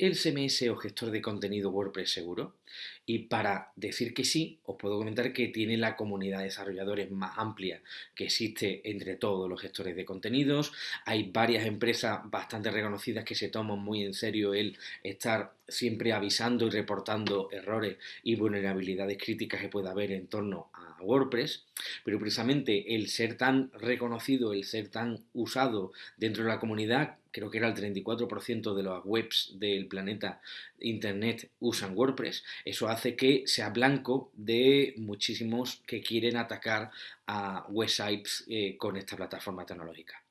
el CMS o gestor de contenido WordPress seguro? Y para decir que sí, os puedo comentar que tiene la comunidad de desarrolladores más amplia que existe entre todos los gestores de contenidos. Hay varias empresas bastante reconocidas que se toman muy en serio el estar siempre avisando y reportando errores y vulnerabilidades críticas que pueda haber en torno a WordPress, pero precisamente el ser tan reconocido, el ser tan usado dentro de la comunidad, creo que era el 34% de las webs del planeta Internet usan WordPress, eso hace que sea blanco de muchísimos que quieren atacar a websites eh, con esta plataforma tecnológica.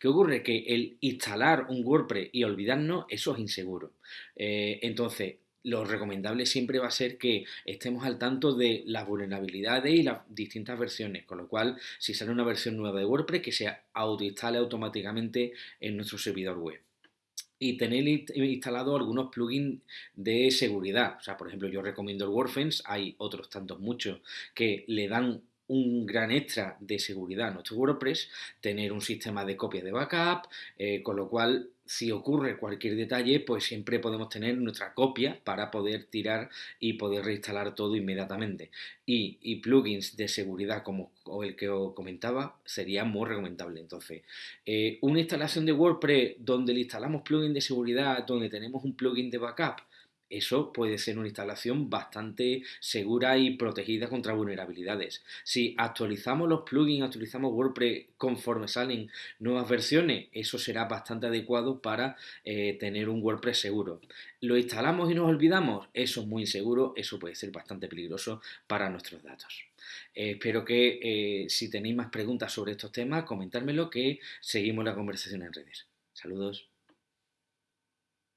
¿Qué ocurre? Que el instalar un WordPress y olvidarnos, eso es inseguro. Eh, entonces, lo recomendable siempre va a ser que estemos al tanto de las vulnerabilidades y las distintas versiones, con lo cual si sale una versión nueva de WordPress que se autoinstale automáticamente en nuestro servidor web y tener instalado algunos plugins de seguridad. O sea, por ejemplo, yo recomiendo el WordFence, hay otros tantos muchos que le dan un gran extra de seguridad a nuestro WordPress, tener un sistema de copia de backup, eh, con lo cual si ocurre cualquier detalle, pues siempre podemos tener nuestra copia para poder tirar y poder reinstalar todo inmediatamente. Y, plugins de seguridad como el que os comentaba sería muy recomendable. Entonces, eh, una instalación de WordPress donde le instalamos plugins de seguridad, donde tenemos un plugin de backup, eso puede ser una instalación bastante segura y protegida contra vulnerabilidades. Si actualizamos los plugins, actualizamos WordPress conforme salen nuevas versiones, eso será bastante adecuado para eh, tener un WordPress seguro. Lo instalamos y nos olvidamos, eso es muy inseguro, eso puede ser bastante peligroso para nuestros datos. Eh, espero que eh, si tenéis más preguntas sobre estos temas, comentármelo que seguimos la conversación en redes. Saludos.